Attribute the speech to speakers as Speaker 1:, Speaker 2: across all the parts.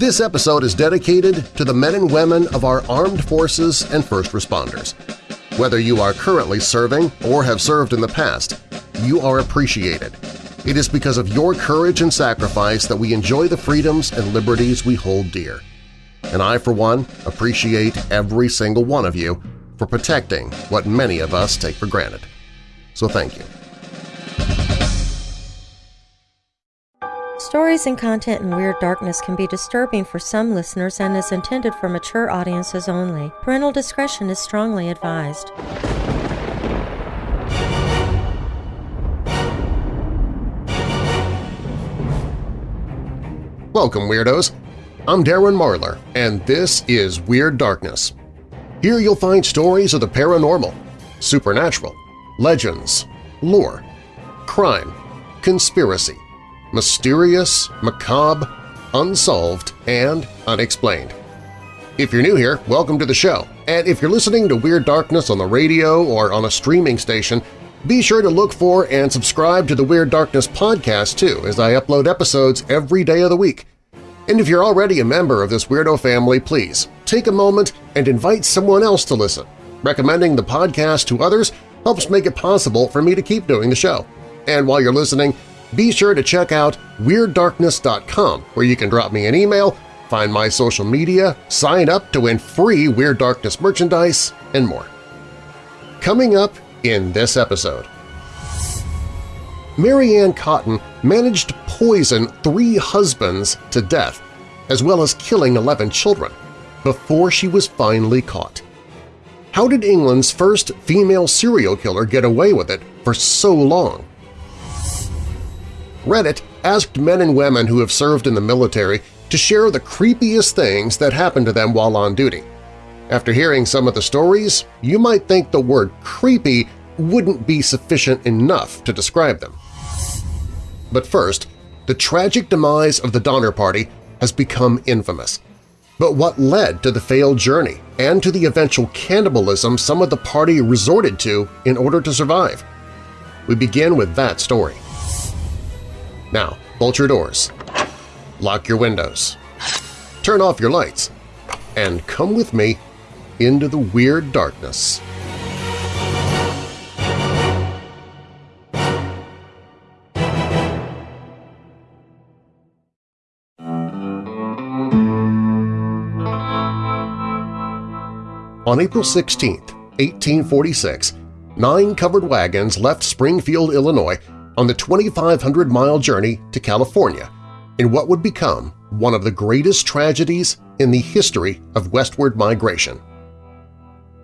Speaker 1: This episode is dedicated to the men and women of our armed forces and first responders. Whether you are currently serving or have served in the past, you are appreciated. It is because of your courage and sacrifice that we enjoy the freedoms and liberties we hold dear. And I, for one, appreciate every single one of you for protecting what many of us take for granted. So thank you.
Speaker 2: Stories and content in Weird Darkness can be disturbing for some listeners and is intended for mature audiences only. Parental discretion is strongly advised.
Speaker 1: Welcome, Weirdos! I'm Darren Marlar, and this is Weird Darkness. Here you'll find stories of the paranormal, supernatural, legends, lore, crime, conspiracy, mysterious, macabre, unsolved, and unexplained. If you're new here, welcome to the show, and if you're listening to Weird Darkness on the radio or on a streaming station, be sure to look for and subscribe to the Weird Darkness podcast too, as I upload episodes every day of the week. And if you're already a member of this weirdo family, please take a moment and invite someone else to listen. Recommending the podcast to others helps make it possible for me to keep doing the show. And while you're listening, be sure to check out WeirdDarkness.com where you can drop me an email, find my social media, sign up to win free Weird Darkness merchandise, and more. Coming up in this episode… Mary Ann Cotton managed to poison three husbands to death, as well as killing 11 children, before she was finally caught. How did England's first female serial killer get away with it for so long? Reddit asked men and women who have served in the military to share the creepiest things that happened to them while on duty. After hearing some of the stories, you might think the word creepy wouldn't be sufficient enough to describe them. But first, the tragic demise of the Donner Party has become infamous. But what led to the failed journey and to the eventual cannibalism some of the party resorted to in order to survive? We begin with that story. Now, bolt your doors, lock your windows, turn off your lights, and come with me into the weird darkness. On April 16, 1846, nine covered wagons left Springfield, Illinois on the 2,500-mile journey to California in what would become one of the greatest tragedies in the history of westward migration.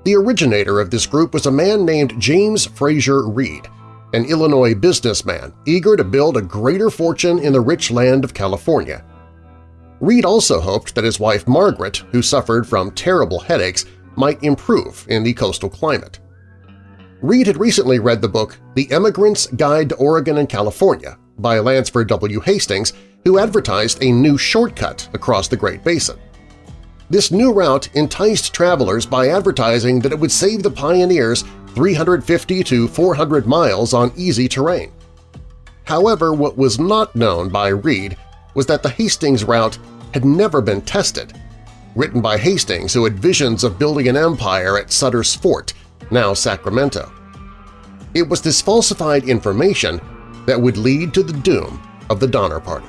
Speaker 1: The originator of this group was a man named James Fraser Reed, an Illinois businessman eager to build a greater fortune in the rich land of California. Reed also hoped that his wife Margaret, who suffered from terrible headaches, might improve in the coastal climate. Reed had recently read the book The Emigrant's Guide to Oregon and California by Lansford W. Hastings, who advertised a new shortcut across the Great Basin. This new route enticed travelers by advertising that it would save the pioneers 350 to 400 miles on easy terrain. However, what was not known by Reed was that the Hastings route had never been tested written by Hastings who had visions of building an empire at Sutter's Fort, now Sacramento. It was this falsified information that would lead to the doom of the Donner Party.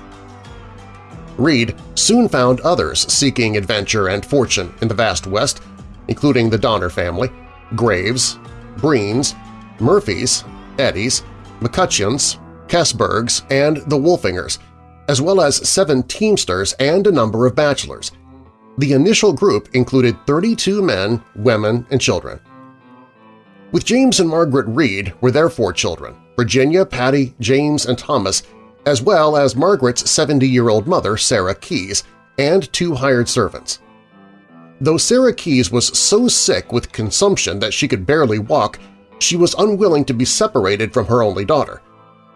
Speaker 1: Reed soon found others seeking adventure and fortune in the vast West, including the Donner family, Graves, Breens, Murphys, Eddies, McCutcheons, Kesebergs, and the Wolfingers, as well as seven Teamsters and a number of bachelors – the initial group included 32 men, women, and children. With James and Margaret Reed were their four children, Virginia, Patty, James, and Thomas, as well as Margaret's 70-year-old mother, Sarah Keyes, and two hired servants. Though Sarah Keyes was so sick with consumption that she could barely walk, she was unwilling to be separated from her only daughter.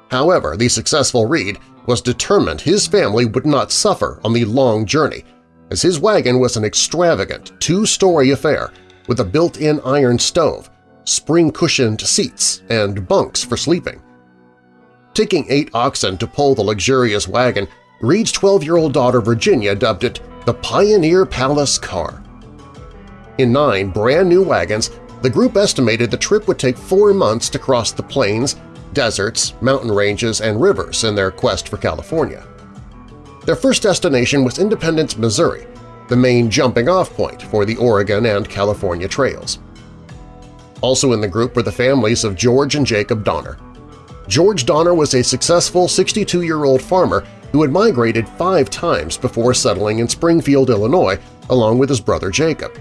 Speaker 1: However, the successful Reed was determined his family would not suffer on the long journey as his wagon was an extravagant two-story affair with a built-in iron stove, spring-cushioned seats, and bunks for sleeping. Taking eight oxen to pull the luxurious wagon Reed's 12-year-old daughter Virginia dubbed it the Pioneer Palace Car. In nine brand-new wagons, the group estimated the trip would take four months to cross the plains, deserts, mountain ranges, and rivers in their quest for California. Their first destination was Independence, Missouri, the main jumping-off point for the Oregon and California trails. Also in the group were the families of George and Jacob Donner. George Donner was a successful 62-year-old farmer who had migrated five times before settling in Springfield, Illinois, along with his brother Jacob.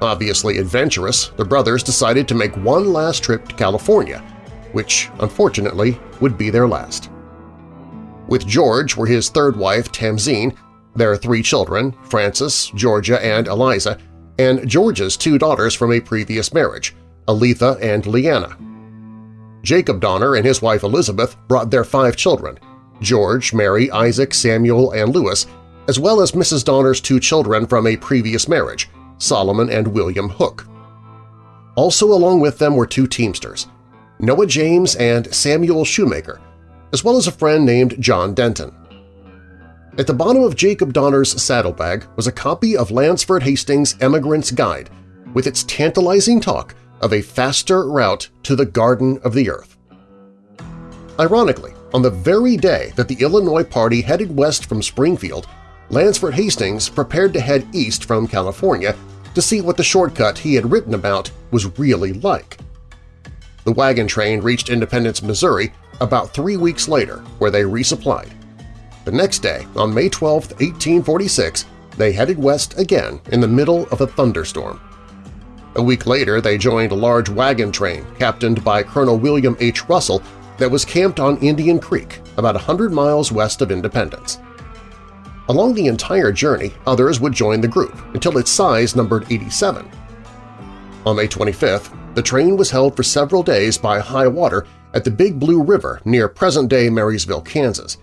Speaker 1: Obviously adventurous, the brothers decided to make one last trip to California, which, unfortunately, would be their last. With George were his third wife, Tamsen, their three children, Francis, Georgia, and Eliza, and George's two daughters from a previous marriage, Elitha and Leanna. Jacob Donner and his wife Elizabeth brought their five children, George, Mary, Isaac, Samuel, and Lewis as well as Mrs. Donner's two children from a previous marriage, Solomon and William Hook. Also along with them were two Teamsters, Noah James and Samuel Shoemaker, as well as a friend named John Denton. At the bottom of Jacob Donner's saddlebag was a copy of Lansford Hastings' Emigrant's Guide with its tantalizing talk of a faster route to the Garden of the Earth. Ironically, on the very day that the Illinois Party headed west from Springfield, Lansford Hastings prepared to head east from California to see what the shortcut he had written about was really like. The wagon train reached Independence, Missouri about three weeks later, where they resupplied. The next day, on May 12, 1846, they headed west again in the middle of a thunderstorm. A week later, they joined a large wagon train captained by Colonel William H. Russell that was camped on Indian Creek, about 100 miles west of Independence. Along the entire journey, others would join the group until its size numbered 87. On May 25th, the train was held for several days by high water at the Big Blue River near present-day Marysville, Kansas.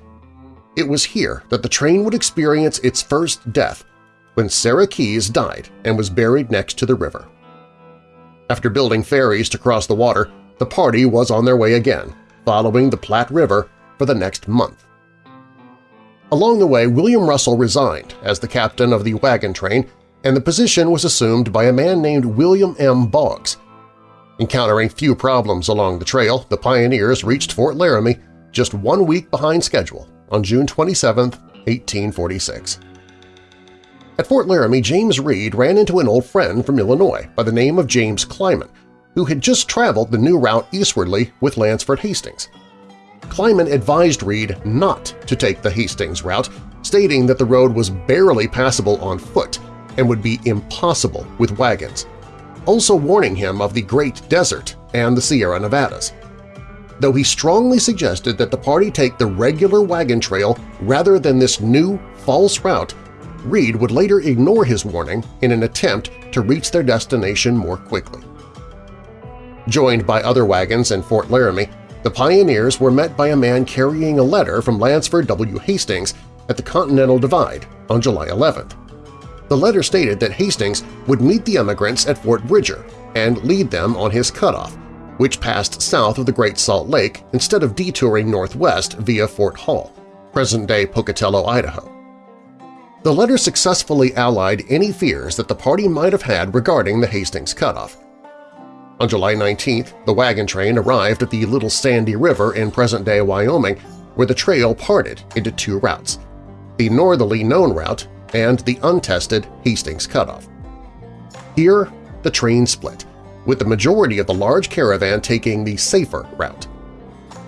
Speaker 1: It was here that the train would experience its first death when Sarah Keyes died and was buried next to the river. After building ferries to cross the water, the party was on their way again, following the Platte River for the next month. Along the way, William Russell resigned as the captain of the wagon train, and the position was assumed by a man named William M. Boggs. Encountering few problems along the trail, the pioneers reached Fort Laramie just one week behind schedule on June 27, 1846. At Fort Laramie, James Reed ran into an old friend from Illinois by the name of James Clyman, who had just traveled the new route eastwardly with Lansford Hastings. Clyman advised Reed not to take the Hastings route, stating that the road was barely passable on foot and would be impossible with wagons, also warning him of the Great Desert and the Sierra Nevadas. Though he strongly suggested that the party take the regular wagon trail rather than this new, false route, Reed would later ignore his warning in an attempt to reach their destination more quickly. Joined by other wagons in Fort Laramie, the pioneers were met by a man carrying a letter from Lansford W. Hastings at the Continental Divide on July 11th. The letter stated that Hastings would meet the emigrants at Fort Bridger and lead them on his cutoff, which passed south of the Great Salt Lake instead of detouring northwest via Fort Hall, present-day Pocatello, Idaho. The letter successfully allied any fears that the party might have had regarding the Hastings cutoff. On July 19th, the wagon train arrived at the Little Sandy River in present-day Wyoming, where the trail parted into two routes, the northerly known route and the untested Hastings Cutoff. Here, the train split, with the majority of the large caravan taking the safer route.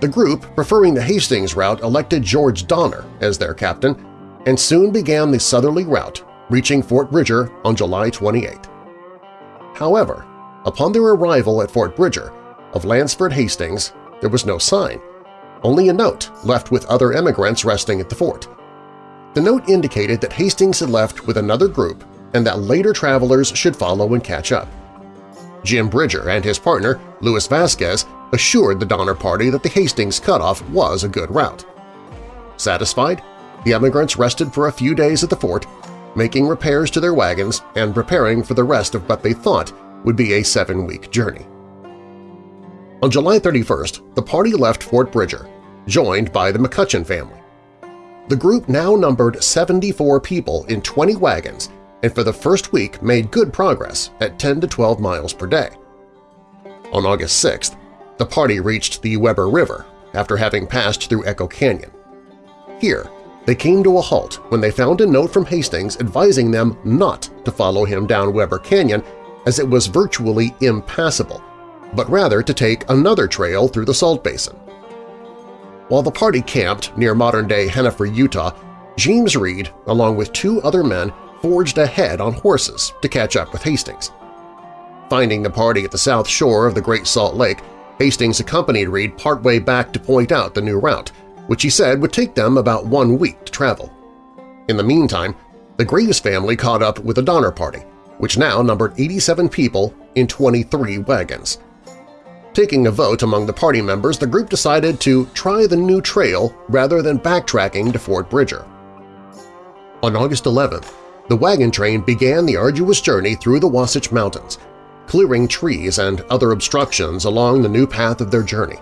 Speaker 1: The group, preferring the Hastings route, elected George Donner as their captain and soon began the southerly route, reaching Fort Bridger on July 28. However, Upon their arrival at Fort Bridger, of Lansford Hastings, there was no sign, only a note left with other emigrants resting at the fort. The note indicated that Hastings had left with another group and that later travelers should follow and catch up. Jim Bridger and his partner, Louis Vasquez, assured the Donner Party that the Hastings cutoff was a good route. Satisfied, the emigrants rested for a few days at the fort, making repairs to their wagons and preparing for the rest of what they thought would be a seven-week journey. On July 31st, the party left Fort Bridger, joined by the McCutcheon family. The group now numbered 74 people in 20 wagons and for the first week made good progress at 10 to 12 miles per day. On August 6th, the party reached the Weber River after having passed through Echo Canyon. Here, they came to a halt when they found a note from Hastings advising them not to follow him down Weber Canyon as it was virtually impassable, but rather to take another trail through the Salt Basin. While the party camped near modern-day Henefer, Utah, James Reed, along with two other men, forged ahead on horses to catch up with Hastings. Finding the party at the south shore of the Great Salt Lake, Hastings accompanied Reed partway back to point out the new route, which he said would take them about one week to travel. In the meantime, the Graves family caught up with the Donner Party, which now numbered 87 people in 23 wagons. Taking a vote among the party members, the group decided to try the new trail rather than backtracking to Fort Bridger. On August 11th, the wagon train began the arduous journey through the Wasatch Mountains, clearing trees and other obstructions along the new path of their journey.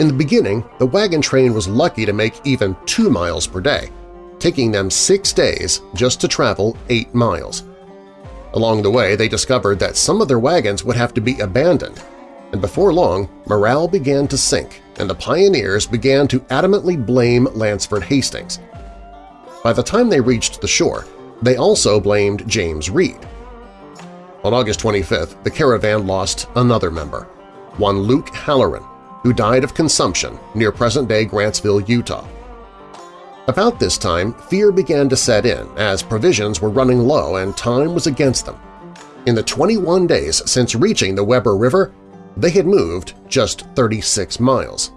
Speaker 1: In the beginning, the wagon train was lucky to make even two miles per day, taking them six days just to travel eight miles. Along the way, they discovered that some of their wagons would have to be abandoned, and before long, morale began to sink and the pioneers began to adamantly blame Lansford Hastings. By the time they reached the shore, they also blamed James Reed. On August 25th, the caravan lost another member, one Luke Halloran, who died of consumption near present-day Grantsville, Utah. About this time, fear began to set in as provisions were running low and time was against them. In the 21 days since reaching the Weber River, they had moved just 36 miles.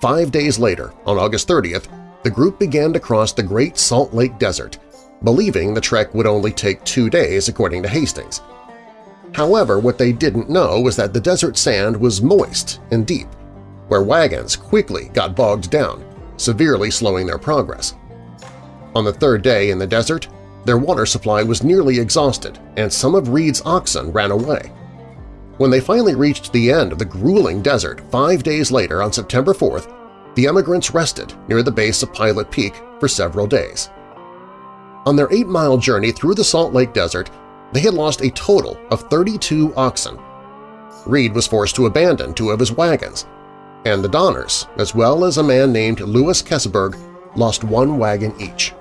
Speaker 1: Five days later, on August 30th, the group began to cross the Great Salt Lake Desert, believing the trek would only take two days according to Hastings. However, what they didn't know was that the desert sand was moist and deep, where wagons quickly got bogged down, severely slowing their progress. On the third day in the desert, their water supply was nearly exhausted and some of Reed's oxen ran away. When they finally reached the end of the grueling desert five days later on September 4th, the emigrants rested near the base of Pilot Peak for several days. On their eight-mile journey through the Salt Lake Desert, they had lost a total of 32 oxen. Reed was forced to abandon two of his wagons, and the Donners, as well as a man named Louis Keseberg, lost one wagon each.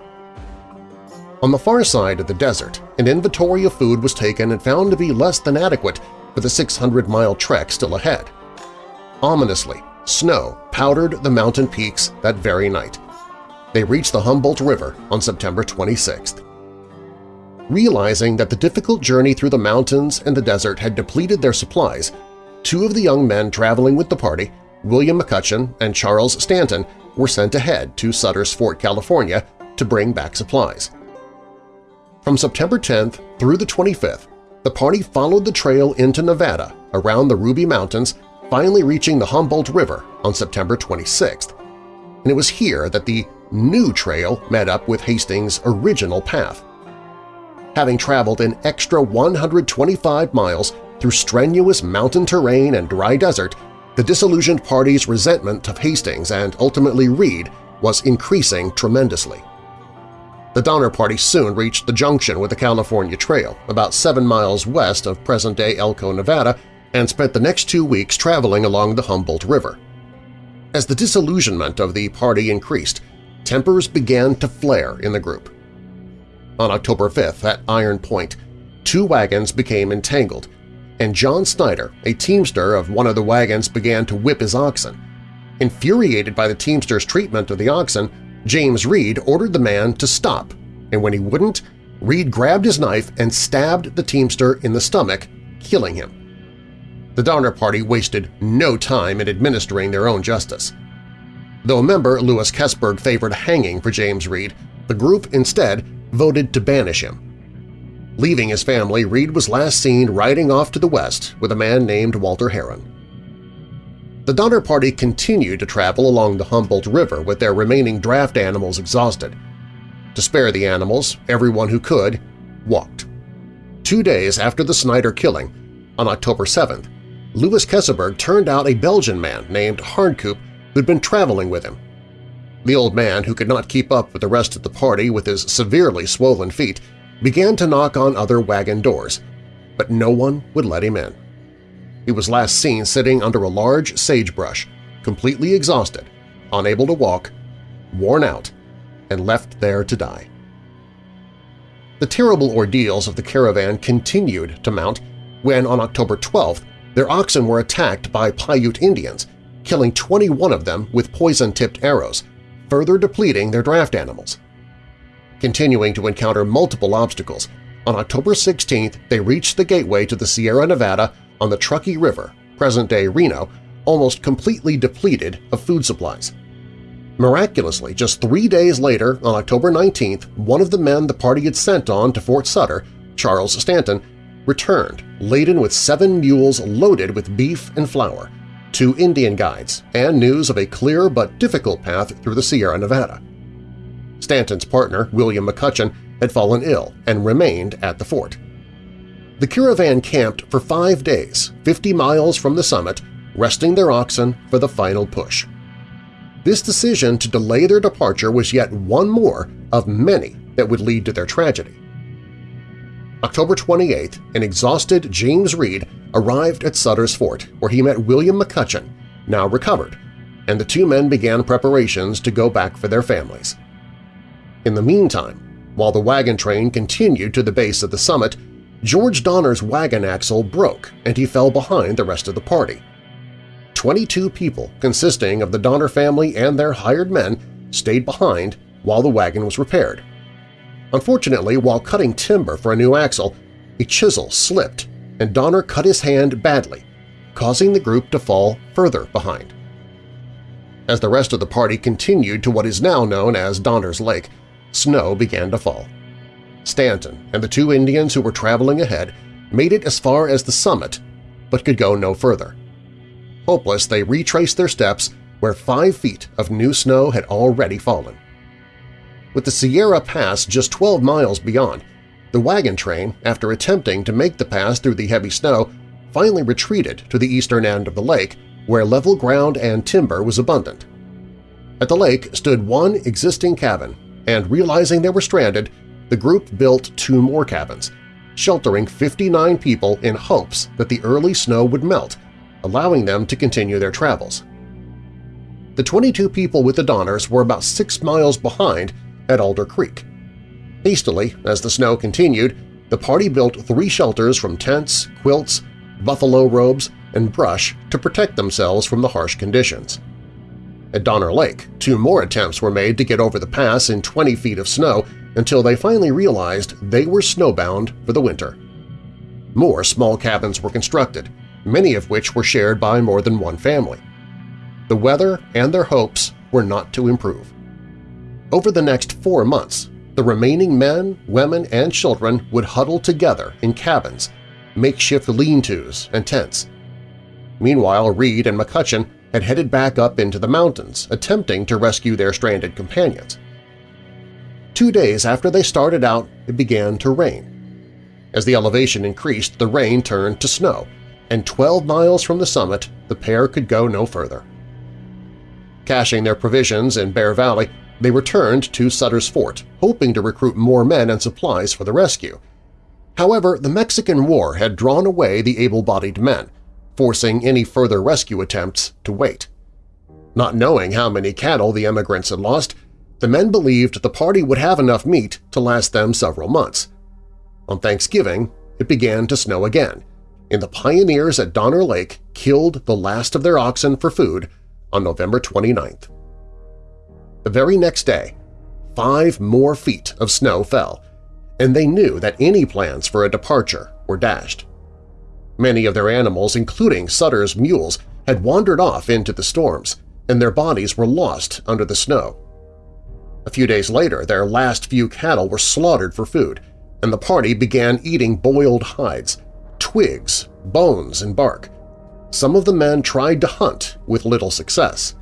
Speaker 1: On the far side of the desert, an inventory of food was taken and found to be less than adequate for the 600-mile trek still ahead. Ominously, snow powdered the mountain peaks that very night. They reached the Humboldt River on September 26th. Realizing that the difficult journey through the mountains and the desert had depleted their supplies, two of the young men traveling with the party, William McCutcheon and Charles Stanton, were sent ahead to Sutter's Fort, California to bring back supplies. From September 10th through the 25th, the party followed the trail into Nevada around the Ruby Mountains, finally reaching the Humboldt River on September 26th. And it was here that the new trail met up with Hastings' original path having traveled an extra 125 miles through strenuous mountain terrain and dry desert, the disillusioned party's resentment of Hastings and ultimately Reed was increasing tremendously. The Donner Party soon reached the junction with the California Trail, about seven miles west of present-day Elko, Nevada, and spent the next two weeks traveling along the Humboldt River. As the disillusionment of the party increased, tempers began to flare in the group. On October 5th at Iron Point, two wagons became entangled, and John Snyder, a teamster of one of the wagons, began to whip his oxen. Infuriated by the teamster's treatment of the oxen, James Reed ordered the man to stop, and when he wouldn't, Reed grabbed his knife and stabbed the teamster in the stomach, killing him. The Donner Party wasted no time in administering their own justice. Though member, Louis Keseberg, favored hanging for James Reed, the group instead voted to banish him. Leaving his family, Reed was last seen riding off to the west with a man named Walter Herron. The Donner Party continued to travel along the Humboldt River with their remaining draft animals exhausted. To spare the animals, everyone who could walked. Two days after the Snyder killing, on October 7th, Louis Keseberg turned out a Belgian man named Hardcoop who'd been traveling with him. The old man, who could not keep up with the rest of the party with his severely swollen feet, began to knock on other wagon doors, but no one would let him in. He was last seen sitting under a large sagebrush, completely exhausted, unable to walk, worn out, and left there to die. The terrible ordeals of the caravan continued to mount when, on October 12th, their oxen were attacked by Paiute Indians, killing 21 of them with poison-tipped arrows, further depleting their draft animals. Continuing to encounter multiple obstacles, on October 16th they reached the gateway to the Sierra Nevada on the Truckee River, present-day Reno, almost completely depleted of food supplies. Miraculously, just three days later, on October 19th, one of the men the party had sent on to Fort Sutter, Charles Stanton, returned, laden with seven mules loaded with beef and flour, two Indian guides, and news of a clear but difficult path through the Sierra Nevada. Stanton's partner, William McCutcheon, had fallen ill and remained at the fort. The caravan camped for five days, 50 miles from the summit, resting their oxen for the final push. This decision to delay their departure was yet one more of many that would lead to their tragedy. October 28, an exhausted James Reed arrived at Sutter's Fort, where he met William McCutcheon, now recovered, and the two men began preparations to go back for their families. In the meantime, while the wagon train continued to the base of the summit, George Donner's wagon axle broke and he fell behind the rest of the party. Twenty-two people, consisting of the Donner family and their hired men, stayed behind while the wagon was repaired. Unfortunately, while cutting timber for a new axle, a chisel slipped and Donner cut his hand badly, causing the group to fall further behind. As the rest of the party continued to what is now known as Donner's Lake, snow began to fall. Stanton and the two Indians who were traveling ahead made it as far as the summit, but could go no further. Hopeless, they retraced their steps where five feet of new snow had already fallen. With the Sierra Pass just 12 miles beyond, the wagon train, after attempting to make the pass through the heavy snow, finally retreated to the eastern end of the lake where level ground and timber was abundant. At the lake stood one existing cabin, and realizing they were stranded, the group built two more cabins, sheltering 59 people in hopes that the early snow would melt, allowing them to continue their travels. The 22 people with the Donners were about six miles behind at Alder Creek. Hastily, as the snow continued, the party built three shelters from tents, quilts, buffalo robes, and brush to protect themselves from the harsh conditions. At Donner Lake, two more attempts were made to get over the pass in 20 feet of snow until they finally realized they were snowbound for the winter. More small cabins were constructed, many of which were shared by more than one family. The weather and their hopes were not to improve. Over the next four months, the remaining men, women, and children would huddle together in cabins, makeshift lean-tos and tents. Meanwhile, Reed and McCutcheon had headed back up into the mountains, attempting to rescue their stranded companions. Two days after they started out, it began to rain. As the elevation increased, the rain turned to snow, and 12 miles from the summit the pair could go no further. Caching their provisions in Bear Valley, they returned to Sutter's Fort, hoping to recruit more men and supplies for the rescue. However, the Mexican War had drawn away the able-bodied men, forcing any further rescue attempts to wait. Not knowing how many cattle the emigrants had lost, the men believed the party would have enough meat to last them several months. On Thanksgiving, it began to snow again, and the pioneers at Donner Lake killed the last of their oxen for food on November 29th. The very next day, five more feet of snow fell, and they knew that any plans for a departure were dashed. Many of their animals, including Sutter's mules, had wandered off into the storms, and their bodies were lost under the snow. A few days later, their last few cattle were slaughtered for food, and the party began eating boiled hides, twigs, bones, and bark. Some of the men tried to hunt with little success.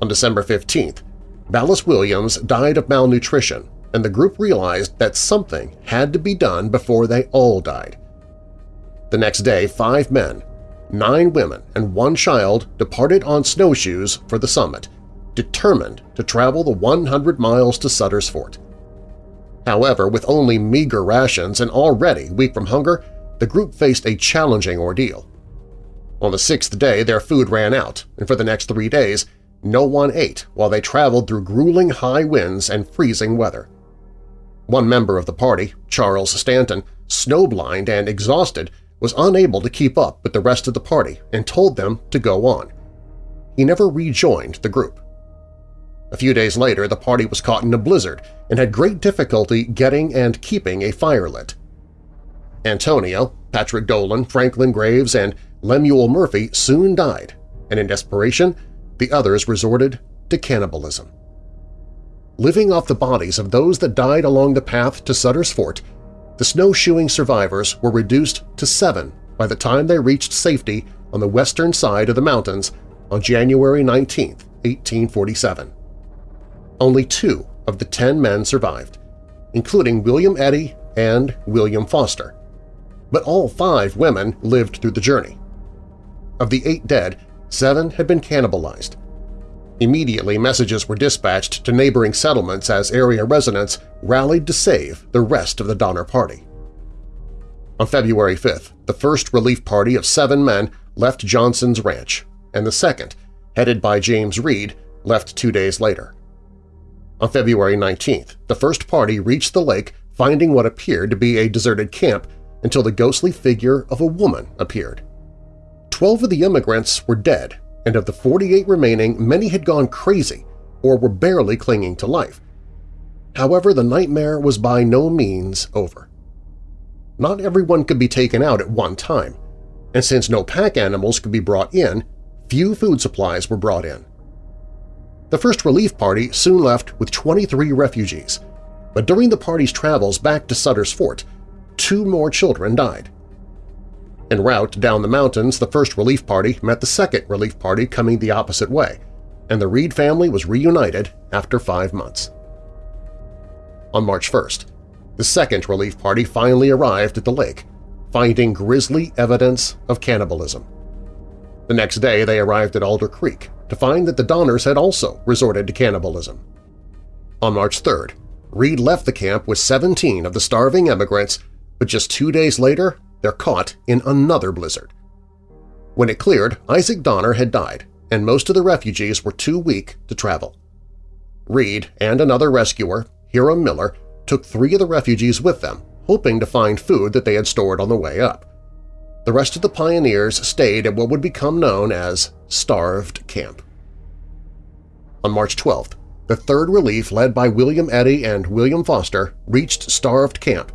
Speaker 1: On December 15th, Baylis Williams died of malnutrition, and the group realized that something had to be done before they all died. The next day, five men, nine women, and one child departed on snowshoes for the summit, determined to travel the 100 miles to Sutter's Fort. However, with only meager rations and already weak from hunger, the group faced a challenging ordeal. On the sixth day, their food ran out, and for the next three days, no one ate while they traveled through grueling high winds and freezing weather. One member of the party, Charles Stanton, snowblind and exhausted, was unable to keep up with the rest of the party and told them to go on. He never rejoined the group. A few days later, the party was caught in a blizzard and had great difficulty getting and keeping a fire lit. Antonio, Patrick Dolan, Franklin Graves, and Lemuel Murphy soon died, and in desperation, the others resorted to cannibalism. Living off the bodies of those that died along the path to Sutter's Fort, the snowshoeing survivors were reduced to seven by the time they reached safety on the western side of the mountains on January 19, 1847. Only two of the ten men survived, including William Eddy and William Foster. But all five women lived through the journey. Of the eight dead, seven had been cannibalized. Immediately, messages were dispatched to neighboring settlements as area residents rallied to save the rest of the Donner Party. On February 5th, the first relief party of seven men left Johnson's ranch, and the second, headed by James Reed, left two days later. On February 19th, the first party reached the lake finding what appeared to be a deserted camp until the ghostly figure of a woman appeared. Twelve of the immigrants were dead, and of the 48 remaining, many had gone crazy or were barely clinging to life. However, the nightmare was by no means over. Not everyone could be taken out at one time, and since no pack animals could be brought in, few food supplies were brought in. The first relief party soon left with 23 refugees, but during the party's travels back to Sutter's Fort, two more children died. En route down the mountains, the first relief party met the second relief party coming the opposite way, and the Reed family was reunited after five months. On March 1st, the second relief party finally arrived at the lake, finding grisly evidence of cannibalism. The next day they arrived at Alder Creek to find that the Donners had also resorted to cannibalism. On March 3rd, Reed left the camp with 17 of the starving emigrants, but just two days later they're caught in another blizzard. When it cleared, Isaac Donner had died, and most of the refugees were too weak to travel. Reed and another rescuer, Hiram Miller, took three of the refugees with them, hoping to find food that they had stored on the way up. The rest of the pioneers stayed at what would become known as Starved Camp. On March 12th, the Third Relief led by William Eddy and William Foster reached Starved Camp,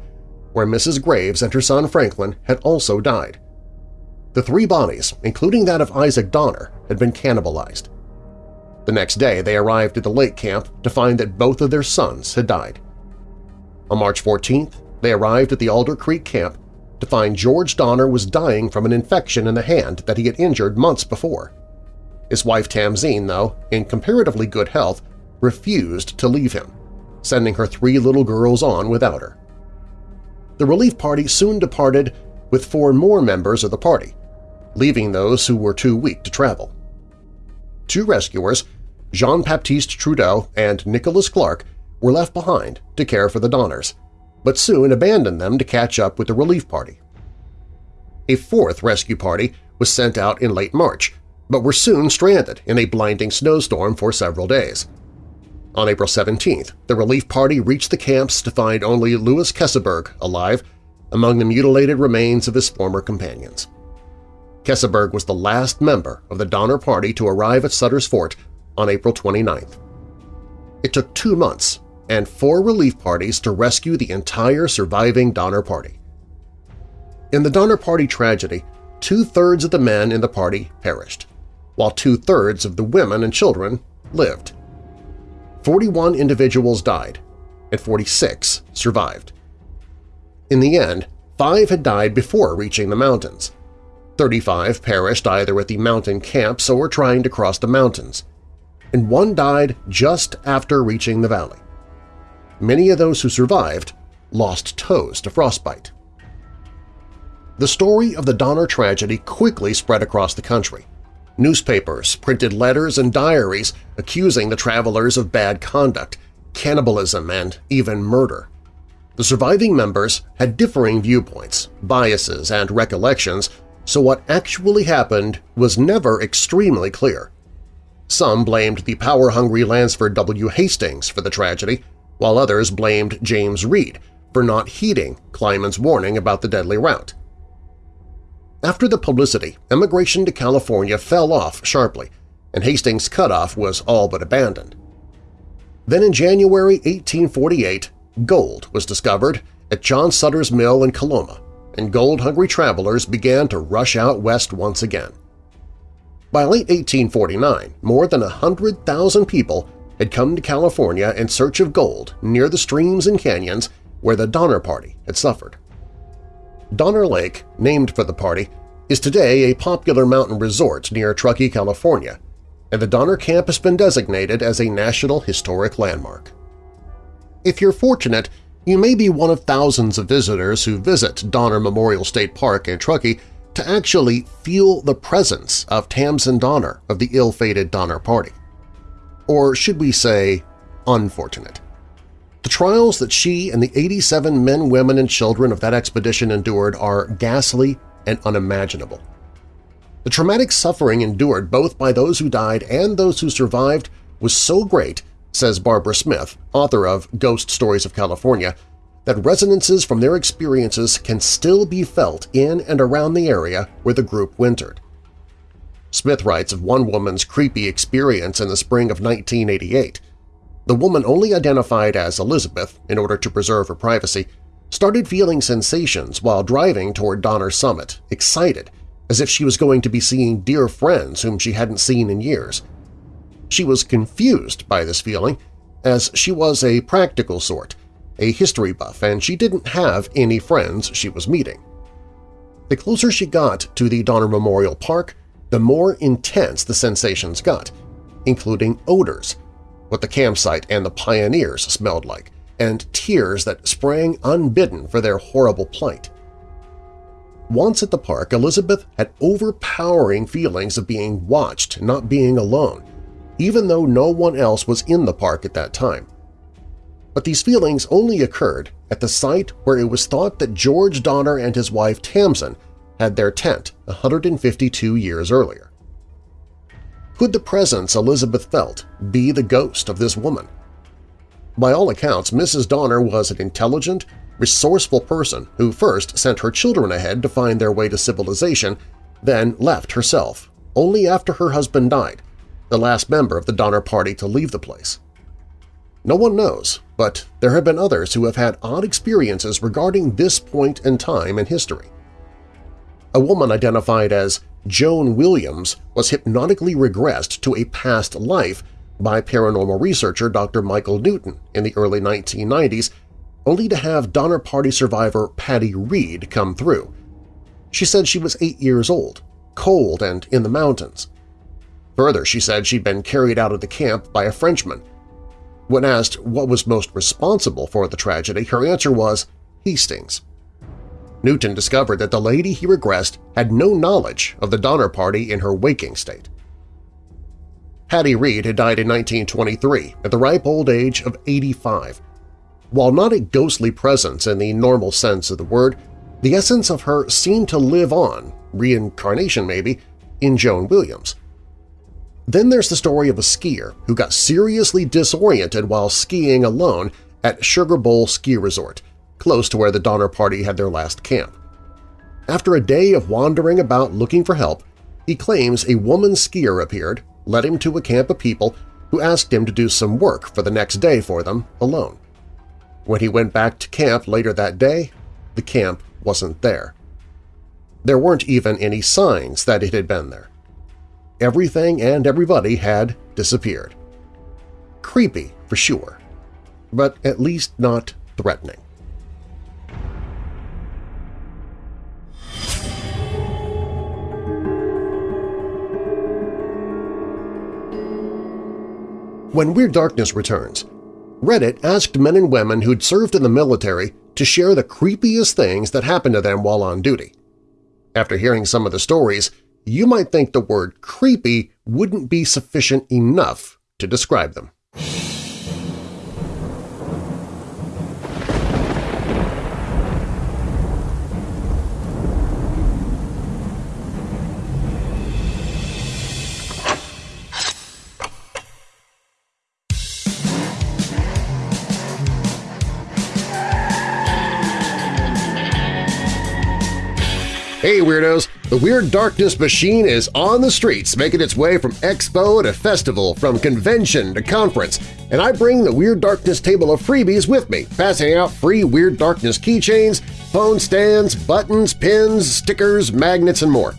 Speaker 1: where Mrs. Graves and her son Franklin had also died. The three bodies, including that of Isaac Donner, had been cannibalized. The next day they arrived at the lake camp to find that both of their sons had died. On March 14th, they arrived at the Alder Creek camp to find George Donner was dying from an infection in the hand that he had injured months before. His wife Tamsen, though, in comparatively good health, refused to leave him, sending her three little girls on without her. The relief party soon departed with four more members of the party, leaving those who were too weak to travel. Two rescuers, Jean-Baptiste Trudeau and Nicholas Clark, were left behind to care for the Donners, but soon abandoned them to catch up with the relief party. A fourth rescue party was sent out in late March, but were soon stranded in a blinding snowstorm for several days. On April 17th, the relief party reached the camps to find only Louis Keseberg alive among the mutilated remains of his former companions. Keseberg was the last member of the Donner Party to arrive at Sutter's Fort on April 29th. It took two months and four relief parties to rescue the entire surviving Donner Party. In the Donner Party tragedy, two-thirds of the men in the party perished, while two-thirds of the women and children lived. 41 individuals died, and 46 survived. In the end, five had died before reaching the mountains. 35 perished either at the mountain camps or trying to cross the mountains, and one died just after reaching the valley many of those who survived lost toes to frostbite. The story of the Donner tragedy quickly spread across the country. Newspapers printed letters and diaries accusing the travelers of bad conduct, cannibalism, and even murder. The surviving members had differing viewpoints, biases, and recollections, so what actually happened was never extremely clear. Some blamed the power-hungry Lansford W. Hastings for the tragedy, while others blamed James Reed for not heeding Clyman's warning about the deadly route. After the publicity, immigration to California fell off sharply, and Hastings' cutoff was all but abandoned. Then in January 1848, gold was discovered at John Sutter's mill in Coloma, and gold-hungry travelers began to rush out west once again. By late 1849, more than 100,000 people had come to California in search of gold near the streams and canyons where the Donner Party had suffered. Donner Lake, named for the party, is today a popular mountain resort near Truckee, California, and the Donner Camp has been designated as a National Historic Landmark. If you're fortunate, you may be one of thousands of visitors who visit Donner Memorial State Park in Truckee to actually feel the presence of Tamsen Donner of the ill-fated Donner Party. Or should we say, unfortunate. The trials that she and the 87 men, women, and children of that expedition endured are ghastly and unimaginable. The traumatic suffering endured both by those who died and those who survived was so great, says Barbara Smith, author of Ghost Stories of California, that resonances from their experiences can still be felt in and around the area where the group wintered. Smith writes of one woman's creepy experience in the spring of 1988. The woman only identified as Elizabeth in order to preserve her privacy started feeling sensations while driving toward Donner Summit, excited, as if she was going to be seeing dear friends whom she hadn't seen in years. She was confused by this feeling, as she was a practical sort, a history buff, and she didn't have any friends she was meeting. The closer she got to the Donner Memorial Park, the more intense the sensations got, including odors, what the campsite and the pioneers smelled like, and tears that sprang unbidden for their horrible plight. Once at the park, Elizabeth had overpowering feelings of being watched, not being alone, even though no one else was in the park at that time. But these feelings only occurred at the site where it was thought that George Donner and his wife Tamsen had their tent 152 years earlier. Could the presence Elizabeth felt be the ghost of this woman? By all accounts, Mrs. Donner was an intelligent, resourceful person who first sent her children ahead to find their way to civilization, then left herself, only after her husband died, the last member of the Donner Party to leave the place. No one knows, but there have been others who have had odd experiences regarding this point in time in history. A woman identified as Joan Williams was hypnotically regressed to a past life by paranormal researcher Dr. Michael Newton in the early 1990s, only to have Donner Party survivor Patty Reed come through. She said she was eight years old, cold and in the mountains. Further, she said she'd been carried out of the camp by a Frenchman. When asked what was most responsible for the tragedy, her answer was Hastings. Newton discovered that the lady he regressed had no knowledge of the Donner Party in her waking state. Hattie Reed had died in 1923 at the ripe old age of 85. While not a ghostly presence in the normal sense of the word, the essence of her seemed to live on, reincarnation maybe, in Joan Williams. Then there's the story of a skier who got seriously disoriented while skiing alone at Sugar Bowl Ski Resort, close to where the Donner Party had their last camp. After a day of wandering about looking for help, he claims a woman skier appeared, led him to a camp of people who asked him to do some work for the next day for them alone. When he went back to camp later that day, the camp wasn't there. There weren't even any signs that it had been there. Everything and everybody had disappeared. Creepy, for sure, but at least not threatening. When Weird Darkness returns, Reddit asked men and women who'd served in the military to share the creepiest things that happened to them while on duty. After hearing some of the stories, you might think the word creepy wouldn't be sufficient enough to describe them. Hey Weirdos! The Weird Darkness machine is on the streets, making its way from expo to festival, from convention to conference, and I bring the Weird Darkness table of freebies with me, passing out free Weird Darkness keychains, phone stands, buttons, pins, stickers, magnets, and more.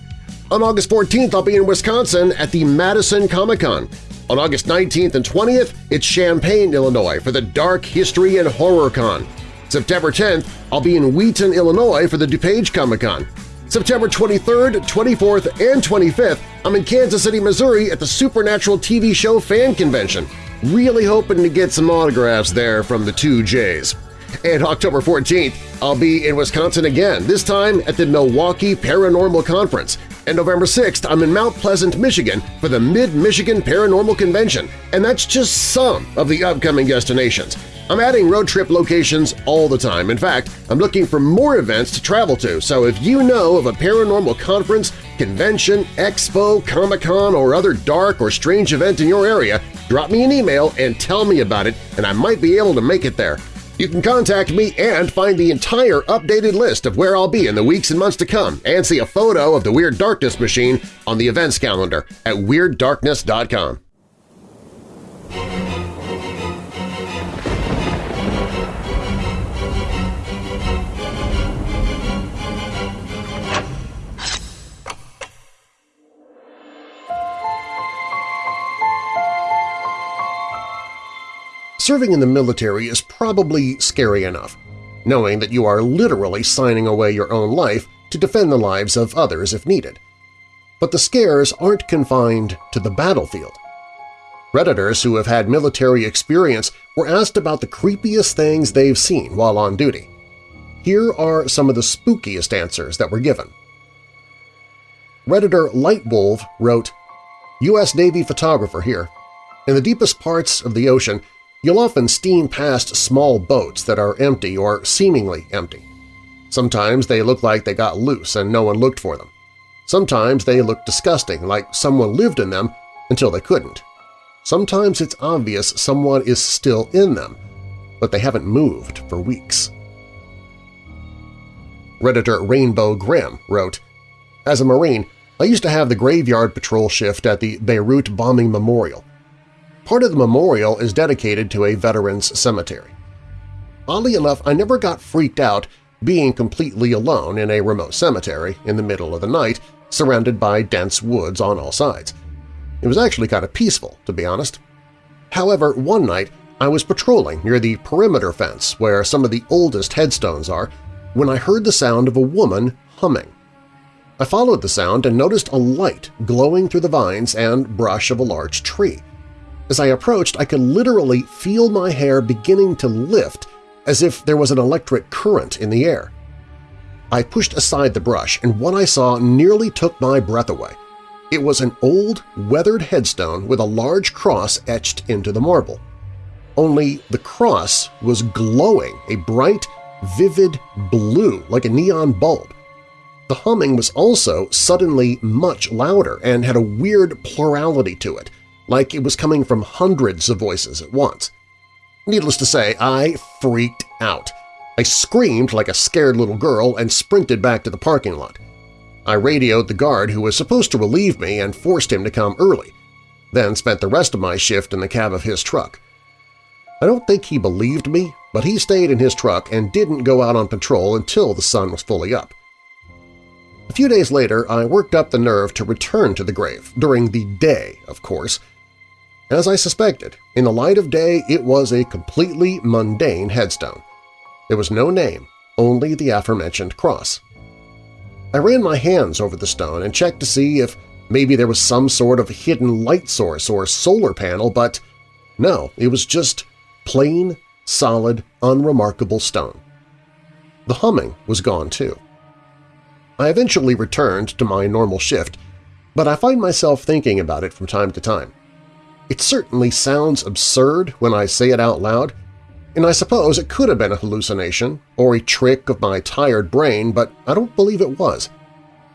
Speaker 1: On August 14th, I'll be in Wisconsin at the Madison Comic-Con. On August 19th and 20th, it's Champaign, Illinois for the Dark History and Horror Con. September 10th, I'll be in Wheaton, Illinois for the DuPage Comic-Con. September 23rd, 24th, and 25th, I'm in Kansas City, Missouri at the Supernatural TV show fan convention. Really hoping to get some autographs there from the two J's. And October 14th, I'll be in Wisconsin again, this time at the Milwaukee Paranormal Conference. And November 6th, I'm in Mount Pleasant, Michigan for the Mid-Michigan Paranormal Convention, and that's just some of the upcoming destinations. I'm adding road trip locations all the time. In fact, I'm looking for more events to travel to, so if you know of a paranormal conference, convention, expo, Comic-Con, or other dark or strange event in your area, drop me an email and tell me about it, and I might be able to make it there. You can contact me and find the entire updated list of where I'll be in the weeks and months to come and see a photo of the Weird Darkness machine on the events calendar at WeirdDarkness.com. Serving in the military is probably scary enough, knowing that you are literally signing away your own life to defend the lives of others if needed. But the scares aren't confined to the battlefield. Redditors who have had military experience were asked about the creepiest things they've seen while on duty. Here are some of the spookiest answers that were given. Redditor Lightwolf wrote, U.S. Navy photographer here. In the deepest parts of the ocean, You'll often steam past small boats that are empty or seemingly empty. Sometimes they look like they got loose and no one looked for them. Sometimes they look disgusting, like someone lived in them until they couldn't. Sometimes it's obvious someone is still in them, but they haven't moved for weeks. Redditor Rainbow Grimm wrote, As a Marine, I used to have the graveyard patrol shift at the Beirut Bombing Memorial. Part of the memorial is dedicated to a veteran's cemetery. Oddly enough, I never got freaked out being completely alone in a remote cemetery in the middle of the night surrounded by dense woods on all sides. It was actually kind of peaceful, to be honest. However, one night I was patrolling near the perimeter fence where some of the oldest headstones are when I heard the sound of a woman humming. I followed the sound and noticed a light glowing through the vines and brush of a large tree. As I approached, I could literally feel my hair beginning to lift as if there was an electric current in the air. I pushed aside the brush, and what I saw nearly took my breath away. It was an old, weathered headstone with a large cross etched into the marble. Only the cross was glowing a bright, vivid blue like a neon bulb. The humming was also suddenly much louder and had a weird plurality to it – like it was coming from hundreds of voices at once. Needless to say, I freaked out. I screamed like a scared little girl and sprinted back to the parking lot. I radioed the guard who was supposed to relieve me and forced him to come early, then spent the rest of my shift in the cab of his truck. I don't think he believed me, but he stayed in his truck and didn't go out on patrol until the sun was fully up. A few days later, I worked up the nerve to return to the grave, during the day, of course, as I suspected, in the light of day it was a completely mundane headstone. There was no name, only the aforementioned cross. I ran my hands over the stone and checked to see if maybe there was some sort of hidden light source or solar panel, but no, it was just plain, solid, unremarkable stone. The humming was gone too. I eventually returned to my normal shift but I find myself thinking about it from time to time. It certainly sounds absurd when I say it out loud, and I suppose it could have been a hallucination or a trick of my tired brain, but I don't believe it was.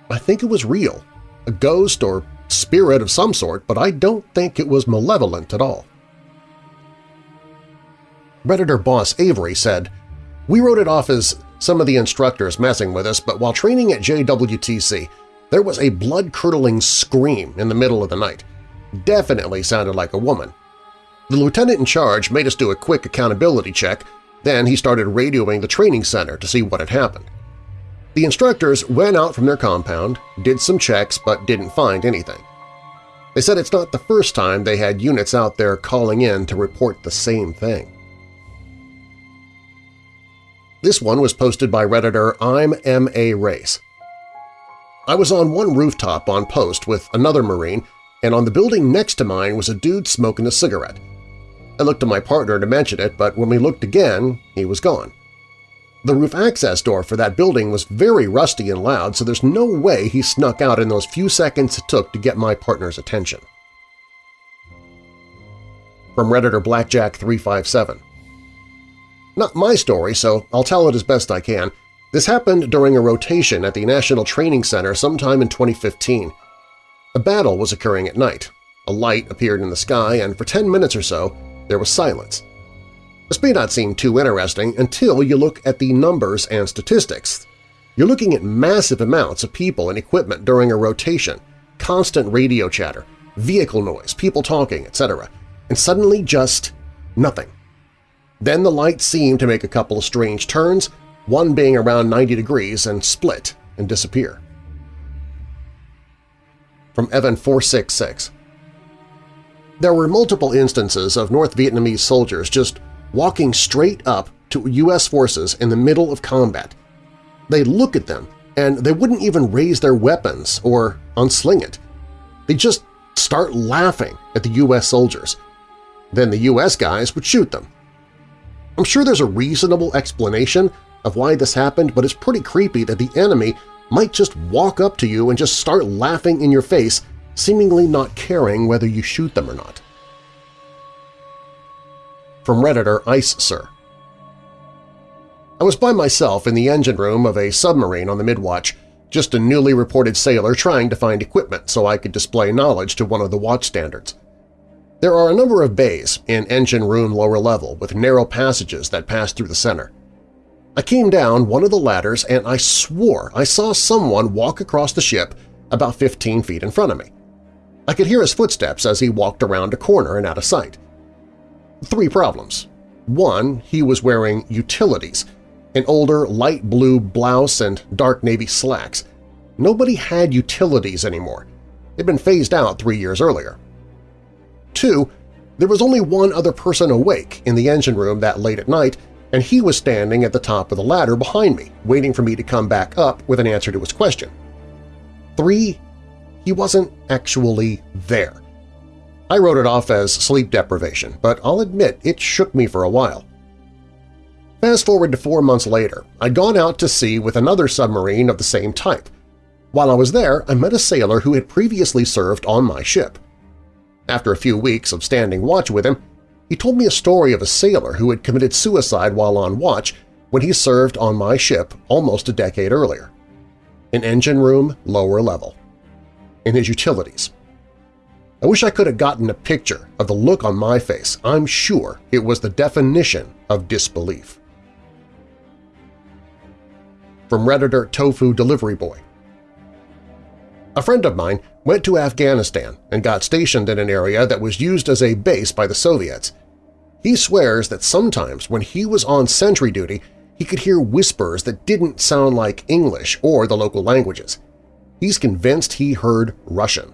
Speaker 1: I think it was real, a ghost or spirit of some sort, but I don't think it was malevolent at all. Redditor boss Avery said, We wrote it off as some of the instructors messing with us, but while training at JWTC, there was a blood-curdling scream in the middle of the night. Definitely sounded like a woman. The lieutenant in charge made us do a quick accountability check, then he started radioing the training center to see what had happened. The instructors went out from their compound, did some checks, but didn't find anything. They said it's not the first time they had units out there calling in to report the same thing. This one was posted by Redditor I'm M.A. Race. I was on one rooftop on post with another Marine, and on the building next to mine was a dude smoking a cigarette. I looked at my partner to mention it, but when we looked again, he was gone. The roof access door for that building was very rusty and loud, so there's no way he snuck out in those few seconds it took to get my partner's attention. From Redditor Blackjack357 not my story, so I'll tell it as best I can. This happened during a rotation at the National Training Center sometime in 2015. A battle was occurring at night. A light appeared in the sky, and for 10 minutes or so, there was silence. This may not seem too interesting until you look at the numbers and statistics. You're looking at massive amounts of people and equipment during a rotation, constant radio chatter, vehicle noise, people talking, etc., and suddenly just nothing. Then the light seemed to make a couple of strange turns, one being around 90 degrees, and split and disappear. From Evan 466 There were multiple instances of North Vietnamese soldiers just walking straight up to U.S. forces in the middle of combat. They'd look at them, and they wouldn't even raise their weapons or unsling it. They'd just start laughing at the U.S. soldiers. Then the U.S. guys would shoot them, I'm sure there's a reasonable explanation of why this happened, but it's pretty creepy that the enemy might just walk up to you and just start laughing in your face, seemingly not caring whether you shoot them or not. From Redditor Ice Sir I was by myself in the engine room of a submarine on the Midwatch, just a newly reported sailor trying to find equipment so I could display knowledge to one of the watch standers. There are a number of bays in engine room lower level with narrow passages that pass through the center. I came down one of the ladders and I swore I saw someone walk across the ship about 15 feet in front of me. I could hear his footsteps as he walked around a corner and out of sight. Three problems. One, he was wearing utilities, an older light blue blouse and dark navy slacks. Nobody had utilities anymore. They'd been phased out three years earlier. Two, there was only one other person awake in the engine room that late at night, and he was standing at the top of the ladder behind me, waiting for me to come back up with an answer to his question. Three, he wasn't actually there. I wrote it off as sleep deprivation, but I'll admit it shook me for a while. Fast forward to four months later, I'd gone out to sea with another submarine of the same type. While I was there, I met a sailor who had previously served on my ship. After a few weeks of standing watch with him, he told me a story of a sailor who had committed suicide while on watch when he served on my ship almost a decade earlier. An engine room lower level. In his utilities. I wish I could have gotten a picture of the look on my face. I'm sure it was the definition of disbelief. From Redditor Tofu Delivery Boy a friend of mine went to Afghanistan and got stationed in an area that was used as a base by the Soviets. He swears that sometimes when he was on sentry duty, he could hear whispers that didn't sound like English or the local languages. He's convinced he heard Russian.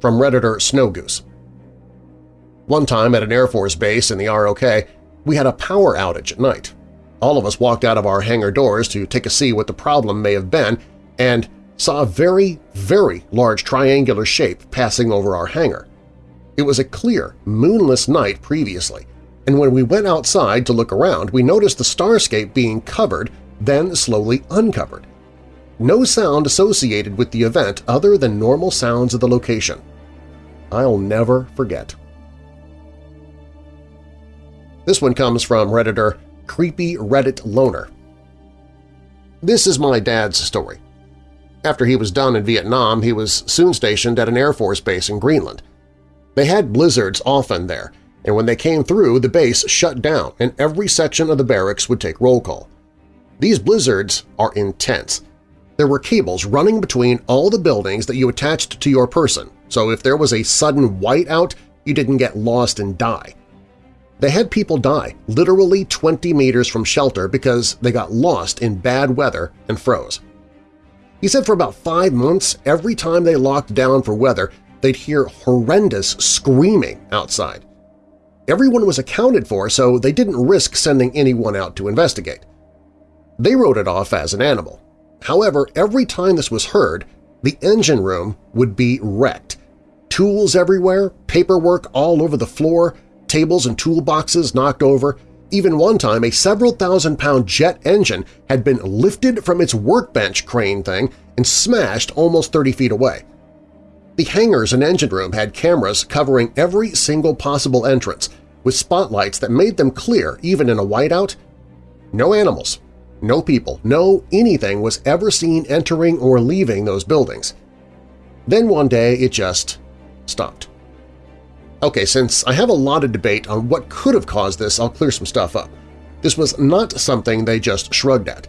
Speaker 1: From Redditor Snowgoose One time at an Air Force base in the ROK, we had a power outage at night. All of us walked out of our hangar doors to take a see what the problem may have been, and saw a very, very large triangular shape passing over our hangar. It was a clear, moonless night previously, and when we went outside to look around, we noticed the starscape being covered, then slowly uncovered. No sound associated with the event other than normal sounds of the location. I'll never forget. This one comes from Redditor Creepy Reddit Loner. This is my dad's story. After he was done in Vietnam, he was soon stationed at an Air Force base in Greenland. They had blizzards often there, and when they came through, the base shut down and every section of the barracks would take roll call. These blizzards are intense. There were cables running between all the buildings that you attached to your person, so if there was a sudden whiteout, you didn't get lost and die. They had people die literally 20 meters from shelter because they got lost in bad weather and froze. He said for about five months, every time they locked down for weather, they'd hear horrendous screaming outside. Everyone was accounted for, so they didn't risk sending anyone out to investigate. They wrote it off as an animal. However, every time this was heard, the engine room would be wrecked. Tools everywhere, paperwork all over the floor, tables and toolboxes knocked over. Even one time a several thousand pound jet engine had been lifted from its workbench crane thing and smashed almost 30 feet away. The hangars and engine room had cameras covering every single possible entrance, with spotlights that made them clear even in a whiteout. No animals, no people, no anything was ever seen entering or leaving those buildings. Then one day it just stopped. Okay, since I have a lot of debate on what could have caused this, I'll clear some stuff up. This was not something they just shrugged at.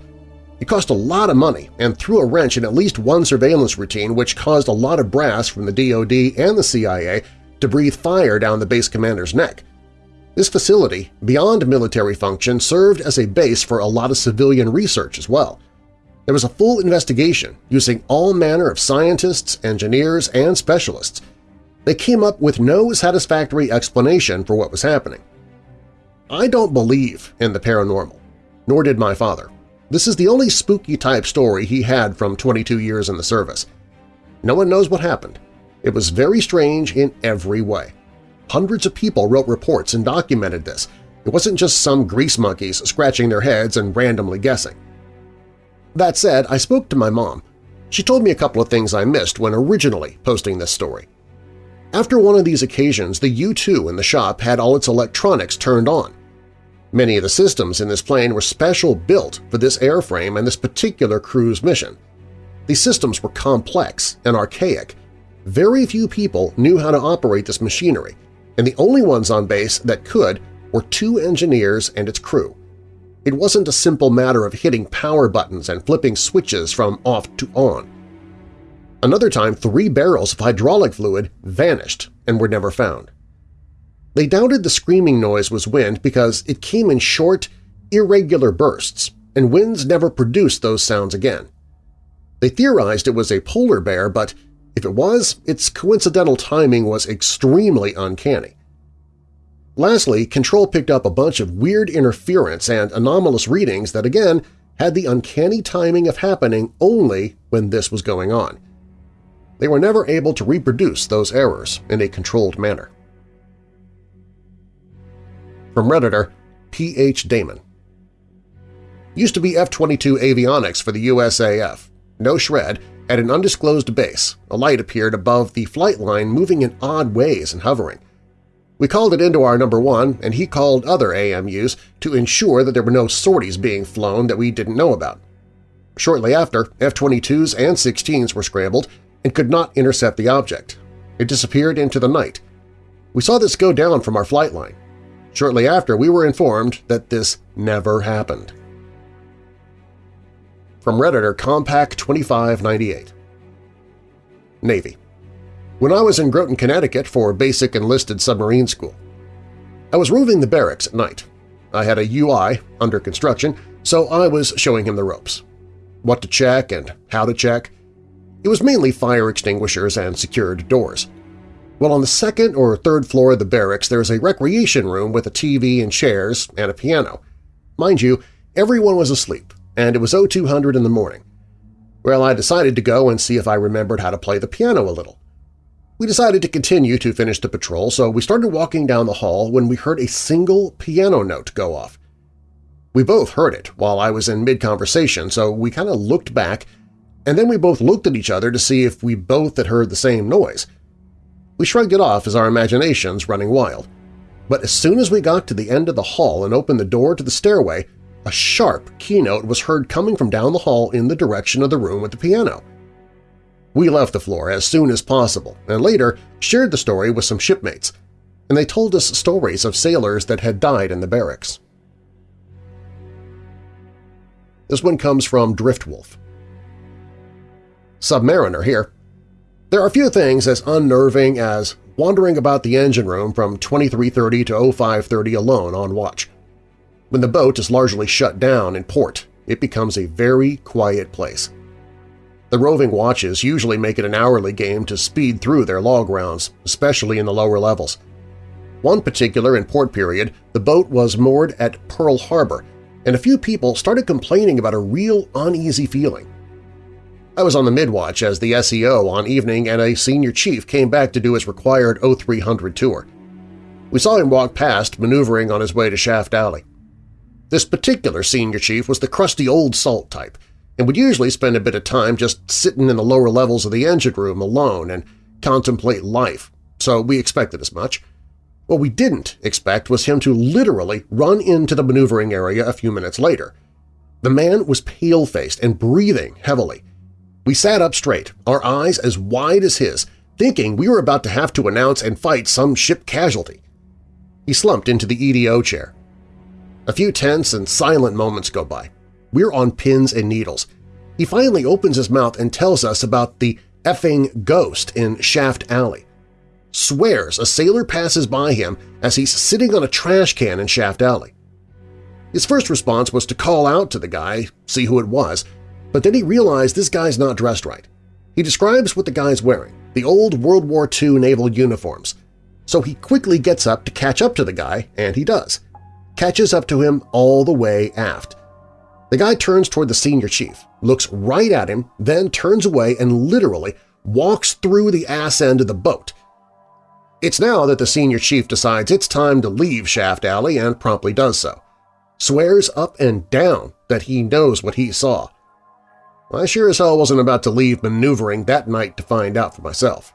Speaker 1: It cost a lot of money and threw a wrench in at least one surveillance routine which caused a lot of brass from the DoD and the CIA to breathe fire down the base commander's neck. This facility, beyond military function, served as a base for a lot of civilian research as well. There was a full investigation using all manner of scientists, engineers, and specialists, they came up with no satisfactory explanation for what was happening. I don't believe in the paranormal, nor did my father. This is the only spooky-type story he had from 22 years in the service. No one knows what happened. It was very strange in every way. Hundreds of people wrote reports and documented this. It wasn't just some grease monkeys scratching their heads and randomly guessing. That said, I spoke to my mom. She told me a couple of things I missed when originally posting this story. After one of these occasions, the U-2 in the shop had all its electronics turned on. Many of the systems in this plane were special built for this airframe and this particular crew's mission. These systems were complex and archaic. Very few people knew how to operate this machinery, and the only ones on base that could were two engineers and its crew. It wasn't a simple matter of hitting power buttons and flipping switches from off to on. Another time, three barrels of hydraulic fluid vanished and were never found. They doubted the screaming noise was wind because it came in short, irregular bursts, and winds never produced those sounds again. They theorized it was a polar bear, but if it was, its coincidental timing was extremely uncanny. Lastly, Control picked up a bunch of weird interference and anomalous readings that, again, had the uncanny timing of happening only when this was going on they were never able to reproduce those errors in a controlled manner. From Redditor, P.H. Damon Used to be F-22 avionics for the USAF. No shred, at an undisclosed base, a light appeared above the flight line moving in odd ways and hovering. We called it into our number one, and he called other AMUs to ensure that there were no sorties being flown that we didn't know about. Shortly after, F-22s and 16s were scrambled, and could not intercept the object. It disappeared into the night. We saw this go down from our flight line. Shortly after, we were informed that this never happened. From Redditor Compact 2598 Navy When I was in Groton, Connecticut for basic enlisted submarine school, I was roving the barracks at night. I had a UI under construction, so I was showing him the ropes. What to check and how to check, it was mainly fire extinguishers and secured doors. Well, on the second or third floor of the barracks there is a recreation room with a TV and chairs and a piano. Mind you, everyone was asleep, and it was 0200 in the morning. Well, I decided to go and see if I remembered how to play the piano a little. We decided to continue to finish the patrol, so we started walking down the hall when we heard a single piano note go off. We both heard it while I was in mid-conversation, so we kind of looked back and then we both looked at each other to see if we both had heard the same noise. We shrugged it off as our imaginations running wild. But as soon as we got to the end of the hall and opened the door to the stairway, a sharp keynote was heard coming from down the hall in the direction of the room with the piano. We left the floor as soon as possible and later shared the story with some shipmates, and they told us stories of sailors that had died in the barracks. This one comes from Driftwolf. Submariner here. There are a few things as unnerving as wandering about the engine room from 2330 to 0530 alone on watch. When the boat is largely shut down in port, it becomes a very quiet place. The roving watches usually make it an hourly game to speed through their log rounds, especially in the lower levels. One particular in port period, the boat was moored at Pearl Harbor, and a few people started complaining about a real uneasy feeling. I was on the midwatch as the SEO on evening and a senior chief came back to do his required 0300 tour. We saw him walk past, maneuvering on his way to Shaft Alley. This particular senior chief was the crusty old salt type and would usually spend a bit of time just sitting in the lower levels of the engine room alone and contemplate life, so we expected as much. What we didn't expect was him to literally run into the maneuvering area a few minutes later. The man was pale-faced and breathing heavily, we sat up straight, our eyes as wide as his, thinking we were about to have to announce and fight some ship casualty. He slumped into the EDO chair. A few tense and silent moments go by. We're on pins and needles. He finally opens his mouth and tells us about the effing ghost in Shaft Alley. Swears a sailor passes by him as he's sitting on a trash can in Shaft Alley. His first response was to call out to the guy, see who it was, but then he realized this guy's not dressed right. He describes what the guy's wearing, the old World War II naval uniforms. So he quickly gets up to catch up to the guy, and he does. Catches up to him all the way aft. The guy turns toward the senior chief, looks right at him, then turns away and literally walks through the ass end of the boat. It's now that the senior chief decides it's time to leave Shaft Alley and promptly does so. Swears up and down that he knows what he saw, I sure as hell wasn't about to leave maneuvering that night to find out for myself.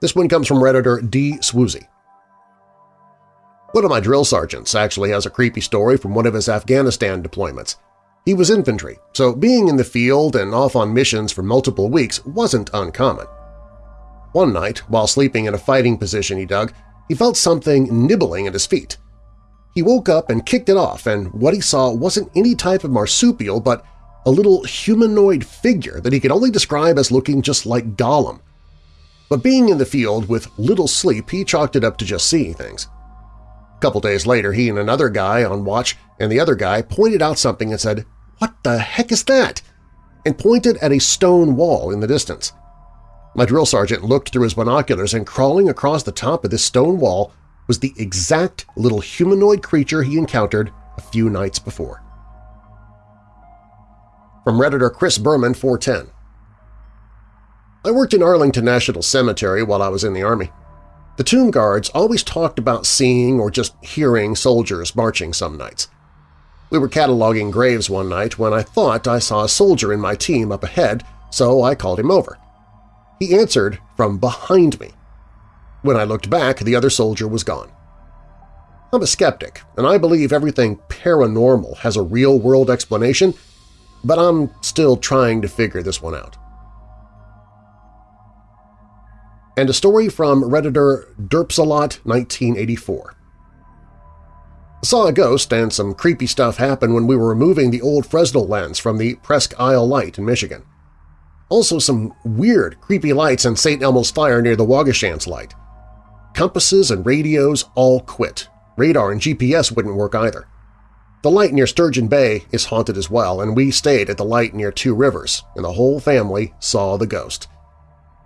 Speaker 1: This one comes from Redditor D. Swoozy. One of my drill sergeants actually has a creepy story from one of his Afghanistan deployments. He was infantry, so being in the field and off on missions for multiple weeks wasn't uncommon. One night, while sleeping in a fighting position he dug, he felt something nibbling at his feet. He woke up and kicked it off, and what he saw wasn't any type of marsupial but a little humanoid figure that he could only describe as looking just like Gollum. But being in the field with little sleep, he chalked it up to just seeing things. A couple days later, he and another guy on watch and the other guy pointed out something and said, "'What the heck is that?' and pointed at a stone wall in the distance. My drill sergeant looked through his binoculars and crawling across the top of this stone wall was the exact little humanoid creature he encountered a few nights before. From Redditor Chris Berman 410 I worked in Arlington National Cemetery while I was in the Army. The tomb guards always talked about seeing or just hearing soldiers marching some nights. We were cataloging graves one night when I thought I saw a soldier in my team up ahead, so I called him over. He answered from behind me. When I looked back, the other soldier was gone. I'm a skeptic, and I believe everything paranormal has a real-world explanation, but I'm still trying to figure this one out. And a story from Redditor Derpsalot 1984. Saw a ghost and some creepy stuff happen when we were removing the old Fresnel lens from the Presque Isle Light in Michigan. Also some weird, creepy lights in St. Elmo's Fire near the Waugoshance Light. Compasses and radios all quit. Radar and GPS wouldn't work either. The light near Sturgeon Bay is haunted as well, and we stayed at the light near Two Rivers, and the whole family saw the ghost.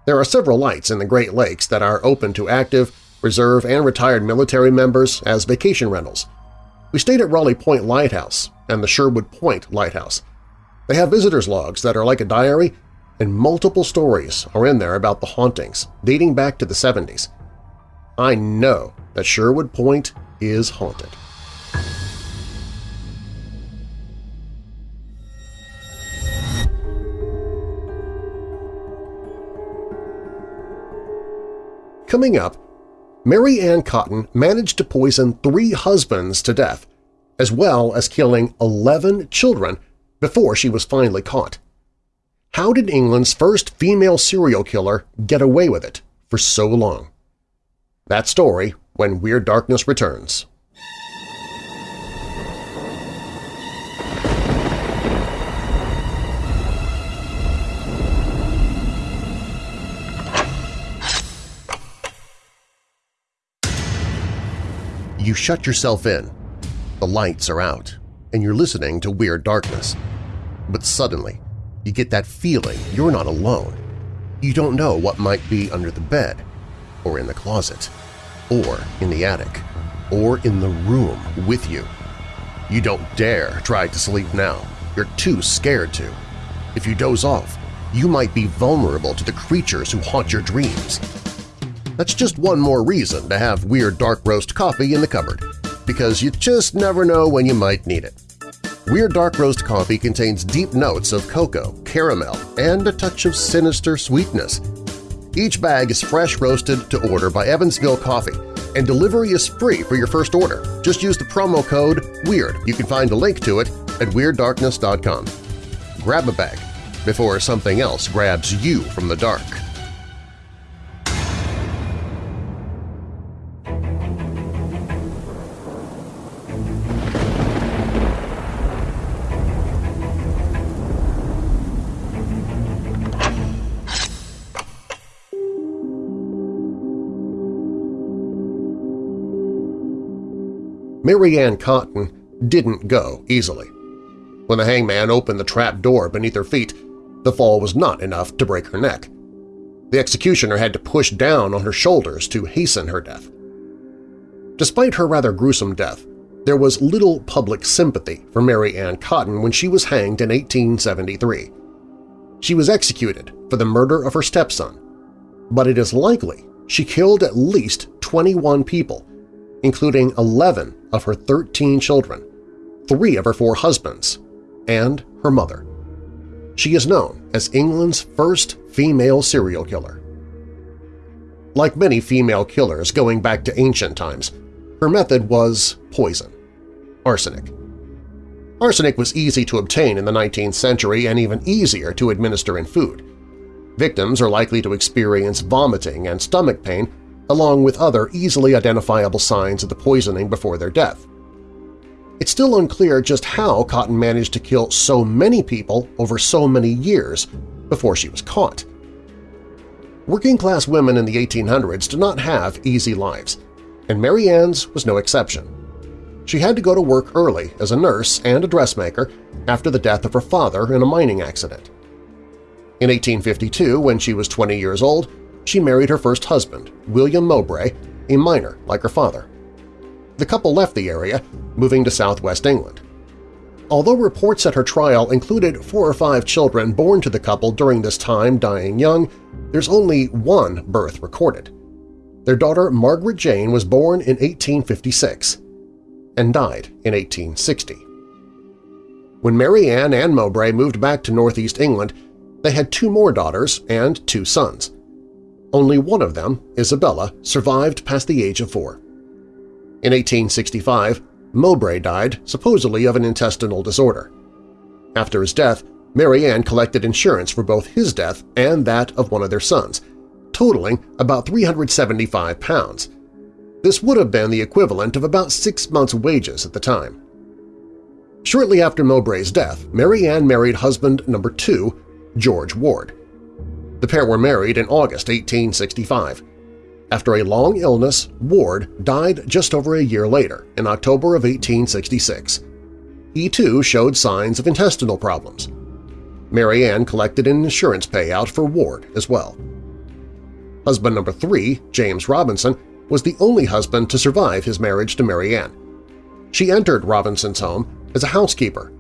Speaker 1: There are several lights in the Great Lakes that are open to active, reserve, and retired military members as vacation rentals. We stayed at Rawley Point Lighthouse and the Sherwood Point Lighthouse. They have visitor's logs that are like a diary, and multiple stories are in there about the hauntings, dating back to the 70s. I know that Sherwood Point is haunted. Coming up, Mary Ann Cotton managed to poison three husbands to death, as well as killing 11 children before she was finally caught. How did England's first female serial killer get away with it for so long? That story when Weird Darkness returns. You shut yourself in. The lights are out, and you're listening to Weird Darkness. But suddenly, you get that feeling you're not alone. You don't know what might be under the bed, or in the closet, or in the attic, or in the room with you. You don't dare try to sleep now. You're too scared to. If you doze off, you might be vulnerable to the creatures who haunt your dreams. That's just one more reason to have Weird Dark Roast coffee in the cupboard, because you just never know when you might need it. Weird Dark Roast coffee contains deep notes of cocoa, caramel, and a touch of sinister sweetness. Each bag is fresh roasted to order by Evansville Coffee, and delivery is free for your first order. Just use the promo code WEIRD. You can find a link to it at WeirdDarkness.com. Grab a bag before something else grabs you from the dark. Mary Ann Cotton didn't go easily. When the hangman opened the trap door beneath her feet, the fall was not enough to break her neck. The executioner had to push down on her shoulders to hasten her death. Despite her rather gruesome death, there was little public sympathy for Mary Ann Cotton when she was hanged in 1873. She was executed for the murder of her stepson, but it is likely she killed at least 21 people, including 11 of her 13 children, three of her four husbands, and her mother. She is known as England's first female serial killer. Like many female killers going back to ancient times, her method was poison – arsenic. Arsenic was easy to obtain in the 19th century and even easier to administer in food. Victims are likely to experience vomiting and stomach pain along with other easily identifiable signs of the poisoning before their death. It's still unclear just how Cotton managed to kill so many people over so many years before she was caught. Working-class women in the 1800s did not have easy lives, and Mary Ann's was no exception. She had to go to work early as a nurse and a dressmaker after the death of her father in a mining accident. In 1852, when she was 20 years old, she married her first husband, William Mowbray, a miner like her father. The couple left the area, moving to southwest England. Although reports at her trial included four or five children born to the couple during this time dying young, there's only one birth recorded. Their daughter Margaret Jane was born in 1856 and died in 1860. When Mary Ann and Mowbray moved back to northeast England, they had two more daughters and two sons. Only one of them, Isabella, survived past the age of four. In 1865, Mowbray died, supposedly of an intestinal disorder. After his death, Mary Ann collected insurance for both his death and that of one of their sons, totaling about 375 pounds. This would have been the equivalent of about six months' wages at the time. Shortly after Mowbray's death, Mary Ann married husband number two, George Ward. The pair were married in August 1865. After a long illness, Ward died just over a year later, in October of 1866. He too showed signs of intestinal problems. Mary Ann collected an insurance payout for Ward as well. Husband number three, James Robinson, was the only husband to survive his marriage to Mary Ann. She entered Robinson's home as a housekeeper.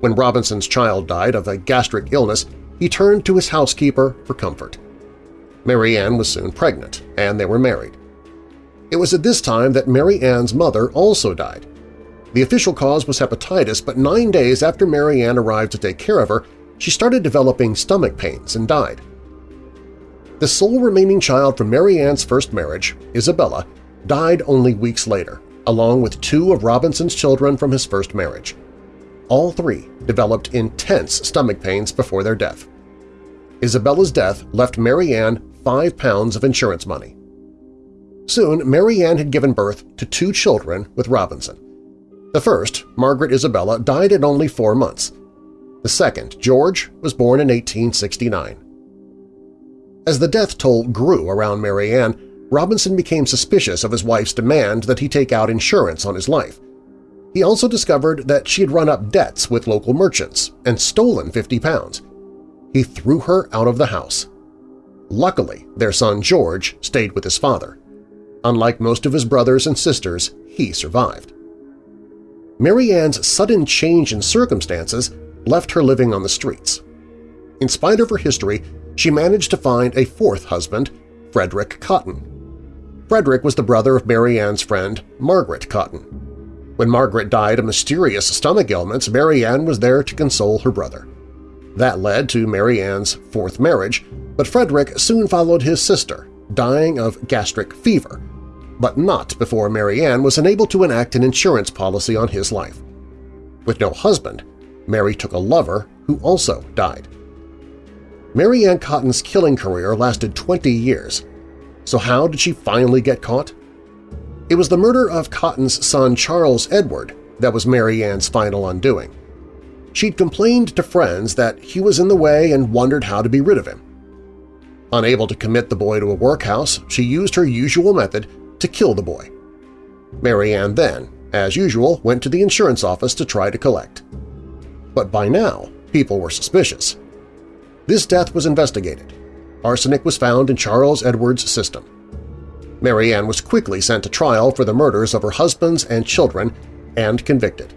Speaker 1: When Robinson's child died of a gastric illness, he turned to his housekeeper for comfort. Mary Ann was soon pregnant, and they were married. It was at this time that Mary Ann's mother also died. The official cause was hepatitis, but nine days after Mary Ann arrived to take care of her, she started developing stomach pains and died. The sole remaining child from Mary Ann's first marriage, Isabella, died only weeks later, along with two of Robinson's children from his first marriage. All three developed intense stomach pains before their death. Isabella's death left Mary Ann five pounds of insurance money. Soon, Mary Ann had given birth to two children with Robinson. The first, Margaret Isabella, died at only four months. The second, George, was born in 1869. As the death toll grew around Mary Ann, Robinson became suspicious of his wife's demand that he take out insurance on his life. He also discovered that she had run up debts with local merchants and stolen 50 pounds. He threw her out of the house. Luckily, their son George stayed with his father. Unlike most of his brothers and sisters, he survived. Mary Ann's sudden change in circumstances left her living on the streets. In spite of her history, she managed to find a fourth husband, Frederick Cotton. Frederick was the brother of Mary Ann's friend, Margaret Cotton. When Margaret died of mysterious stomach ailments, Mary Ann was there to console her brother. That led to Mary Ann's fourth marriage, but Frederick soon followed his sister, dying of gastric fever, but not before Mary Ann was unable to enact an insurance policy on his life. With no husband, Mary took a lover who also died. Mary Ann Cotton's killing career lasted 20 years, so how did she finally get caught? It was the murder of Cotton's son Charles Edward that was Mary Ann's final undoing. She'd complained to friends that he was in the way and wondered how to be rid of him. Unable to commit the boy to a workhouse, she used her usual method to kill the boy. Mary Ann then, as usual, went to the insurance office to try to collect. But by now, people were suspicious. This death was investigated, arsenic was found in Charles Edwards' system. Mary Ann was quickly sent to trial for the murders of her husbands and children and convicted.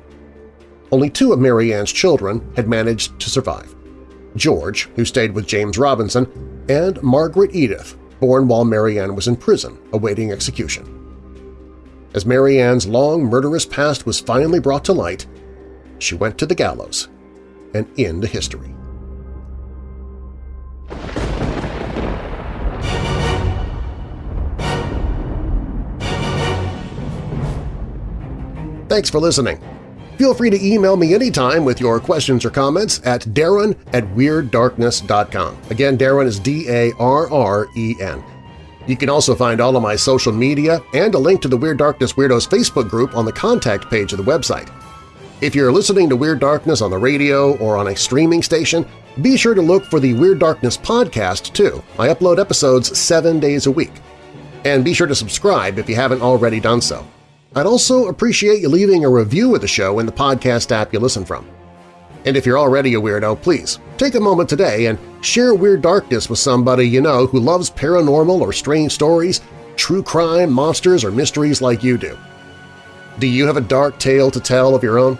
Speaker 1: Only two of Mary Ann's children had managed to survive – George, who stayed with James Robinson, and Margaret Edith, born while Mary Ann was in prison awaiting execution. As Mary Ann's long murderous past was finally brought to light, she went to the gallows and into history. Thanks for listening. Feel free to email me anytime with your questions or comments at darren at WeirdDarkness.com. Again, Darren is D-A-R-R-E-N. You can also find all of my social media and a link to the Weird Darkness Weirdos Facebook group on the contact page of the website. If you're listening to Weird Darkness on the radio or on a streaming station, be sure to look for the Weird Darkness podcast, too. I upload episodes seven days a week. And be sure to subscribe if you haven't already done so. I'd also appreciate you leaving a review of the show in the podcast app you listen from. And if you're already a weirdo, please take a moment today and share Weird Darkness with somebody you know who loves paranormal or strange stories, true crime, monsters, or mysteries like you do. Do you have a dark tale to tell of your own?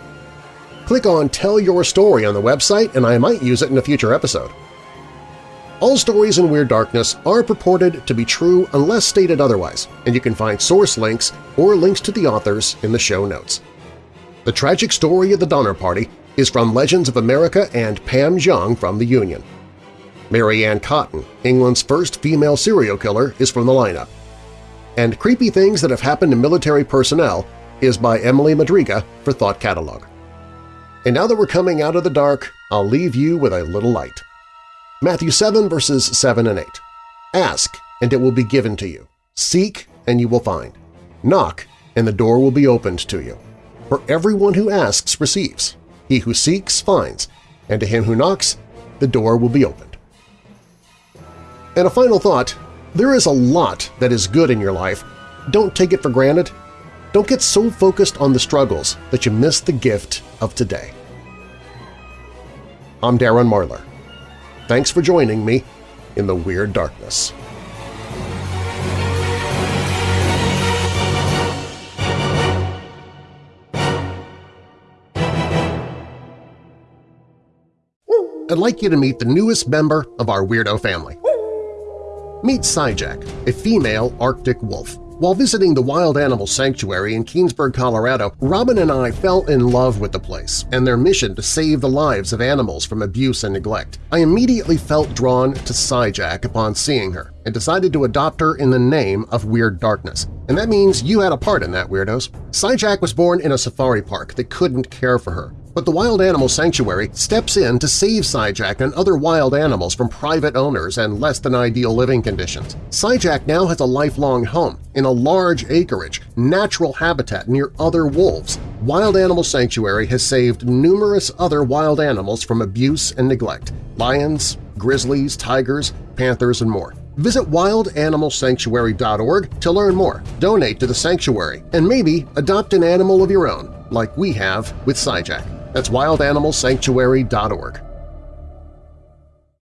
Speaker 1: Click on Tell Your Story on the website and I might use it in a future episode. All stories in Weird Darkness are purported to be true unless stated otherwise, and you can find source links or links to the authors in the show notes. The tragic story of the Donner Party is from Legends of America and Pam Jung from The Union. Mary Ann Cotton, England's first female serial killer, is from the lineup. And Creepy Things That Have Happened to Military Personnel is by Emily Madriga for Thought Catalog. And now that we're coming out of the dark, I'll leave you with a little light. Matthew 7 verses 7 and 8. Ask, and it will be given to you. Seek, and you will find. Knock, and the door will be opened to you. For everyone who asks receives. He who seeks finds, and to him who knocks, the door will be opened. And a final thought, there is a lot that is good in your life. Don't take it for granted. Don't get so focused on the struggles that you miss the gift of today. I'm Darren Marlar. Thanks for joining me in the Weird Darkness. I'd like you to meet the newest member of our weirdo family. Meet Skyjack, a female Arctic wolf. While visiting the Wild Animal Sanctuary in Keenesburg, Colorado, Robin and I fell in love with the place and their mission to save the lives of animals from abuse and neglect. I immediately felt drawn to Skyjack upon seeing her and decided to adopt her in the name of Weird Darkness. And that means you had a part in that, Weirdos. Skyjack was born in a safari park that couldn't care for her. But the Wild Animal Sanctuary steps in to save Skyjack and other wild animals from private owners and less-than-ideal living conditions. Skyjack now has a lifelong home in a large acreage, natural habitat near other wolves. Wild Animal Sanctuary has saved numerous other wild animals from abuse and neglect – lions, grizzlies, tigers, panthers, and more. Visit wildanimalsanctuary.org to learn more, donate to the sanctuary, and maybe adopt an animal of your own, like we have with Skyjack. That's wildanimalsanctuary.org.